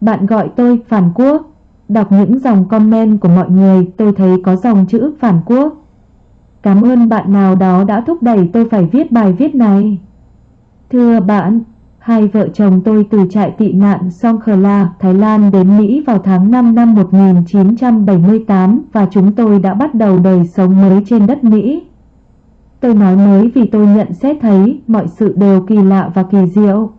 Bạn gọi tôi phản quốc. Đọc những dòng comment của mọi người tôi thấy có dòng chữ phản quốc. Cảm ơn bạn nào đó đã thúc đẩy tôi phải viết bài viết này. Thưa bạn, hai vợ chồng tôi từ trại tị nạn Songkhla, Thái Lan đến Mỹ vào tháng 5 năm 1978 và chúng tôi đã bắt đầu đời sống mới trên đất Mỹ. Tôi nói mới vì tôi nhận xét thấy mọi sự đều kỳ lạ và kỳ diệu.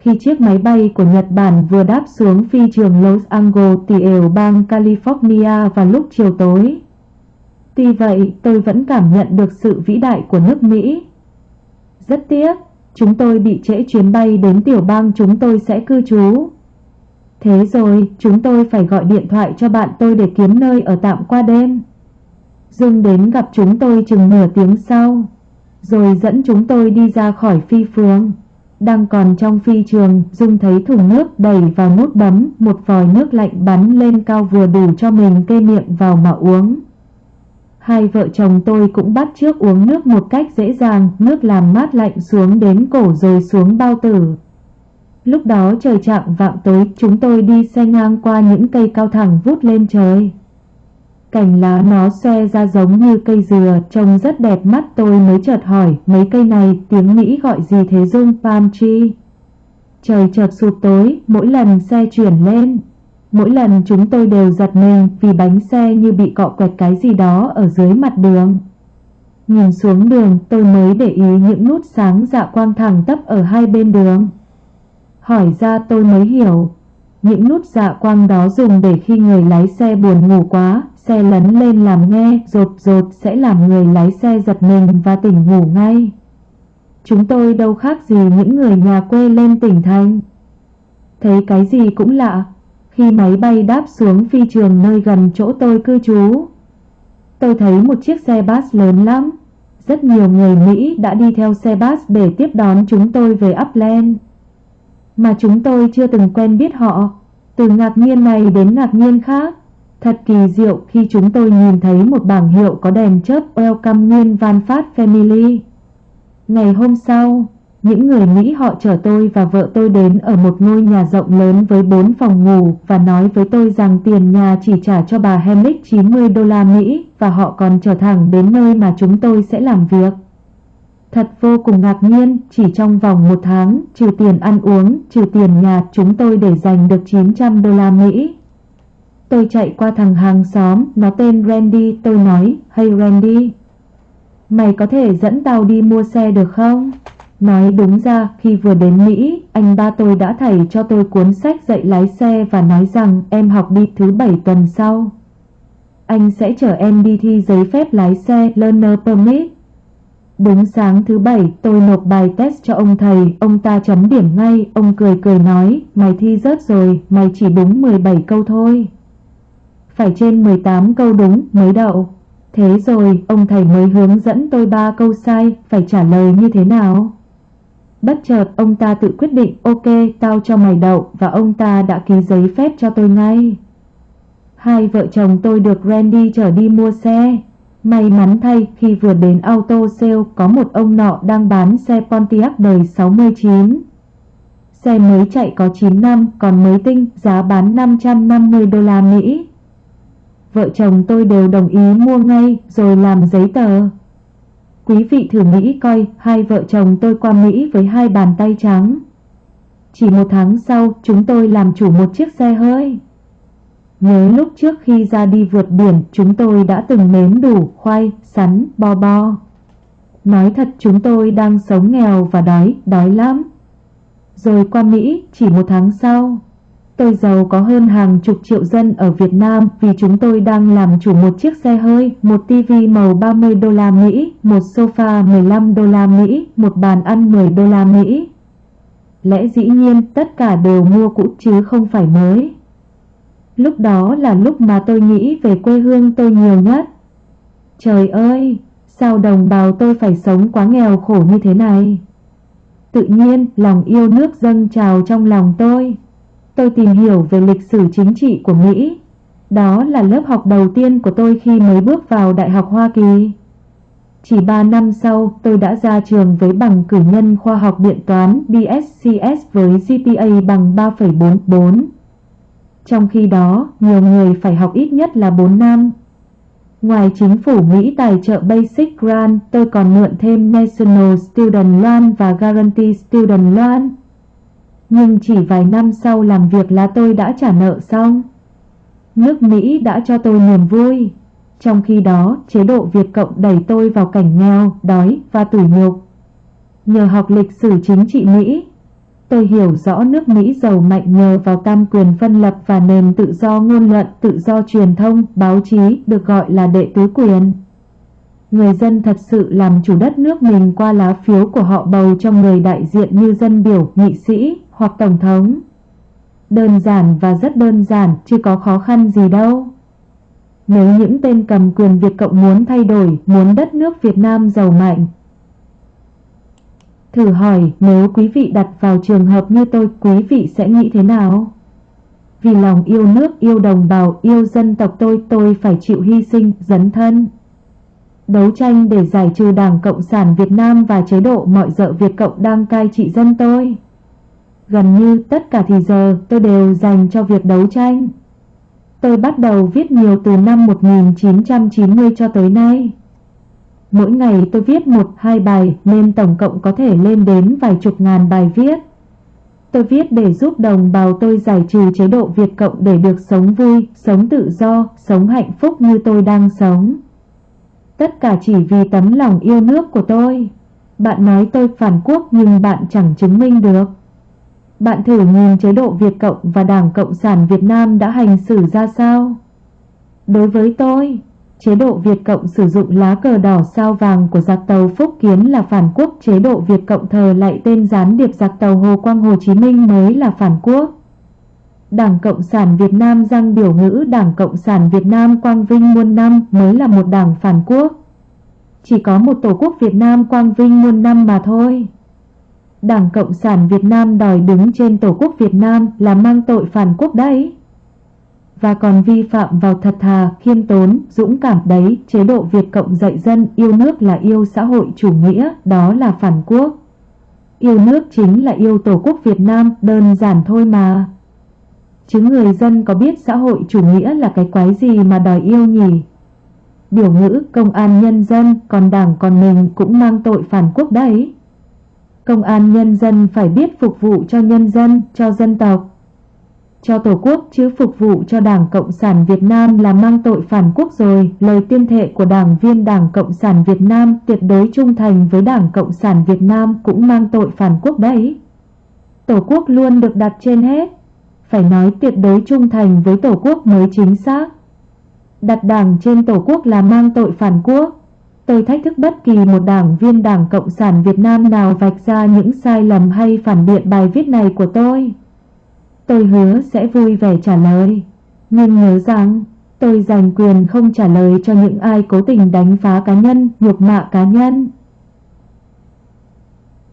Khi chiếc máy bay của Nhật Bản vừa đáp xuống phi trường Los Angeles tiểu ều bang California vào lúc chiều tối. Tuy vậy, tôi vẫn cảm nhận được sự vĩ đại của nước Mỹ. Rất tiếc, chúng tôi bị trễ chuyến bay đến tiểu bang chúng tôi sẽ cư trú. Thế rồi, chúng tôi phải gọi điện thoại cho bạn tôi để kiếm nơi ở tạm qua đêm. Dương đến gặp chúng tôi chừng nửa tiếng sau, rồi dẫn chúng tôi đi ra khỏi phi phương. Đang còn trong phi trường, Dung thấy thùng nước đẩy vào nút bấm, một vòi nước lạnh bắn lên cao vừa đủ cho mình kê miệng vào mà uống. Hai vợ chồng tôi cũng bắt trước uống nước một cách dễ dàng, nước làm mát lạnh xuống đến cổ rồi xuống bao tử. Lúc đó trời chạng vạng tối, chúng tôi đi xe ngang qua những cây cao thẳng vút lên trời. Cành lá nó xe ra giống như cây dừa, trông rất đẹp mắt tôi mới chợt hỏi, mấy cây này tiếng Mỹ gọi gì thế Dung palm tree? Trời chợt sụp tối, mỗi lần xe chuyển lên. Mỗi lần chúng tôi đều giật mình vì bánh xe như bị cọ quẹt cái gì đó ở dưới mặt đường. Nhìn xuống đường tôi mới để ý những nút sáng dạ quang thẳng tấp ở hai bên đường. Hỏi ra tôi mới hiểu, những nút dạ quang đó dùng để khi người lái xe buồn ngủ quá, xe lấn lên làm nghe, rột rột sẽ làm người lái xe giật mình và tỉnh ngủ ngay. Chúng tôi đâu khác gì những người nhà quê lên tỉnh thành. Thấy cái gì cũng lạ, khi máy bay đáp xuống phi trường nơi gần chỗ tôi cư trú. Tôi thấy một chiếc xe bus lớn lắm. Rất nhiều người Mỹ đã đi theo xe bus để tiếp đón chúng tôi về Upland. Mà chúng tôi chưa từng quen biết họ. Từ ngạc nhiên này đến ngạc nhiên khác. Thật kỳ diệu khi chúng tôi nhìn thấy một bảng hiệu có đèn chớp Welcome Nguyên Van Phát Family. Ngày hôm sau, những người Mỹ họ chở tôi và vợ tôi đến ở một ngôi nhà rộng lớn với 4 phòng ngủ và nói với tôi rằng tiền nhà chỉ trả cho bà Hemlick 90 đô la Mỹ và họ còn trở thẳng đến nơi mà chúng tôi sẽ làm việc. Thật vô cùng ngạc nhiên, chỉ trong vòng một tháng, trừ tiền ăn uống, trừ tiền nhà, chúng tôi để dành được 900 đô la Mỹ. Tôi chạy qua thằng hàng xóm, nó tên Randy, tôi nói, Hey Randy, mày có thể dẫn tao đi mua xe được không? Nói đúng ra, khi vừa đến Mỹ, anh ba tôi đã thầy cho tôi cuốn sách dạy lái xe và nói rằng em học đi thứ bảy tuần sau. Anh sẽ chở em đi thi giấy phép lái xe Learner Permit. Đúng sáng thứ bảy, tôi nộp bài test cho ông thầy, ông ta chấm điểm ngay, ông cười cười nói, mày thi rớt rồi, mày chỉ đúng 17 câu thôi. Phải trên 18 câu đúng mới đậu. Thế rồi, ông thầy mới hướng dẫn tôi ba câu sai, phải trả lời như thế nào? Bất chợt ông ta tự quyết định ok tao cho mày đậu và ông ta đã ký giấy phép cho tôi ngay. Hai vợ chồng tôi được Randy chở đi mua xe. May mắn thay khi vừa đến auto sale có một ông nọ đang bán xe Pontiac đời 69. Xe mới chạy có 9 năm còn mới tinh giá bán 550 đô la Mỹ. Vợ chồng tôi đều đồng ý mua ngay rồi làm giấy tờ. Quý vị thử nghĩ coi hai vợ chồng tôi qua Mỹ với hai bàn tay trắng. Chỉ một tháng sau chúng tôi làm chủ một chiếc xe hơi. Nhớ lúc trước khi ra đi vượt biển chúng tôi đã từng nếm đủ khoai, sắn, bo bo. Nói thật chúng tôi đang sống nghèo và đói, đói lắm. Rồi qua Mỹ chỉ một tháng sau Tôi giàu có hơn hàng chục triệu dân ở Việt Nam vì chúng tôi đang làm chủ một chiếc xe hơi, một tivi màu 30 đô la Mỹ, một sofa 15 đô la Mỹ, một bàn ăn 10 đô la Mỹ. Lẽ dĩ nhiên tất cả đều mua cũ chứ không phải mới. Lúc đó là lúc mà tôi nghĩ về quê hương tôi nhiều nhất. Trời ơi, sao đồng bào tôi phải sống quá nghèo khổ như thế này? Tự nhiên lòng yêu nước dâng trào trong lòng tôi tôi tìm hiểu về lịch sử chính trị của Mỹ. Đó là lớp học đầu tiên của tôi khi mới bước vào Đại học Hoa Kỳ. Chỉ 3 năm sau, tôi đã ra trường với bằng cử nhân khoa học điện toán BSCS với GPA bằng 3,44. trong khi đó nhiều người phải học ít nhất là 4 năm. Ngoài chính phủ Mỹ tài trợ Basic Grant, tôi còn mượn thêm National Student Loan và Guarantee Student Loan. Nhưng chỉ vài năm sau làm việc là tôi đã trả nợ xong. Nước Mỹ đã cho tôi niềm vui. Trong khi đó, chế độ Việt Cộng đẩy tôi vào cảnh nghèo, đói và tủi nhục. Nhờ học lịch sử chính trị Mỹ, tôi hiểu rõ nước Mỹ giàu mạnh nhờ vào tam quyền phân lập và nền tự do ngôn luận, tự do truyền thông, báo chí được gọi là đệ tứ quyền. Người dân thật sự làm chủ đất nước mình qua lá phiếu của họ bầu cho người đại diện như dân biểu, nghị sĩ hoặc tổng thống. Đơn giản và rất đơn giản, chứ có khó khăn gì đâu. Nếu những tên cầm quyền Việt Cộng muốn thay đổi, muốn đất nước Việt Nam giàu mạnh. Thử hỏi nếu quý vị đặt vào trường hợp như tôi, quý vị sẽ nghĩ thế nào? Vì lòng yêu nước, yêu đồng bào, yêu dân tộc tôi, tôi phải chịu hy sinh, dấn thân. Đấu tranh để giải trừ Đảng Cộng sản Việt Nam và chế độ mọi dợ Việt Cộng đang cai trị dân tôi. Gần như tất cả thì giờ tôi đều dành cho việc đấu tranh. Tôi bắt đầu viết nhiều từ năm 1990 cho tới nay. Mỗi ngày tôi viết một hai bài nên tổng cộng có thể lên đến vài chục ngàn bài viết. Tôi viết để giúp đồng bào tôi giải trừ chế độ Việt Cộng để được sống vui, sống tự do, sống hạnh phúc như tôi đang sống. Tất cả chỉ vì tấm lòng yêu nước của tôi. Bạn nói tôi phản quốc nhưng bạn chẳng chứng minh được. Bạn thử nhìn chế độ Việt Cộng và Đảng Cộng sản Việt Nam đã hành xử ra sao? Đối với tôi, chế độ Việt Cộng sử dụng lá cờ đỏ sao vàng của giặc tàu Phúc Kiến là phản quốc, chế độ Việt Cộng thờ lại tên gián điệp giặc tàu Hồ Quang Hồ Chí Minh mới là phản quốc. Đảng Cộng sản Việt Nam răng biểu ngữ Đảng Cộng sản Việt Nam Quang Vinh muôn năm mới là một đảng phản quốc. Chỉ có một Tổ quốc Việt Nam Quang Vinh muôn năm mà thôi. Đảng Cộng sản Việt Nam đòi đứng trên Tổ quốc Việt Nam là mang tội phản quốc đấy. Và còn vi phạm vào thật thà, khiêm tốn, dũng cảm đấy, chế độ Việt Cộng dạy dân yêu nước là yêu xã hội chủ nghĩa, đó là phản quốc. Yêu nước chính là yêu Tổ quốc Việt Nam, đơn giản thôi mà. Chứ người dân có biết xã hội chủ nghĩa là cái quái gì mà đòi yêu nhỉ? Biểu ngữ công an nhân dân, còn đảng còn mình cũng mang tội phản quốc đấy. Công an nhân dân phải biết phục vụ cho nhân dân, cho dân tộc, cho Tổ quốc chứ phục vụ cho Đảng Cộng sản Việt Nam là mang tội phản quốc rồi. Lời tuyên thệ của đảng viên Đảng Cộng sản Việt Nam tuyệt đối trung thành với Đảng Cộng sản Việt Nam cũng mang tội phản quốc đấy. Tổ quốc luôn được đặt trên hết. Phải nói tuyệt đối trung thành với Tổ quốc mới chính xác. Đặt đảng trên Tổ quốc là mang tội phản quốc. Tôi thách thức bất kỳ một đảng viên Đảng Cộng sản Việt Nam nào vạch ra những sai lầm hay phản biện bài viết này của tôi. Tôi hứa sẽ vui vẻ trả lời. Nhưng nhớ rằng, tôi dành quyền không trả lời cho những ai cố tình đánh phá cá nhân, nhục mạ cá nhân.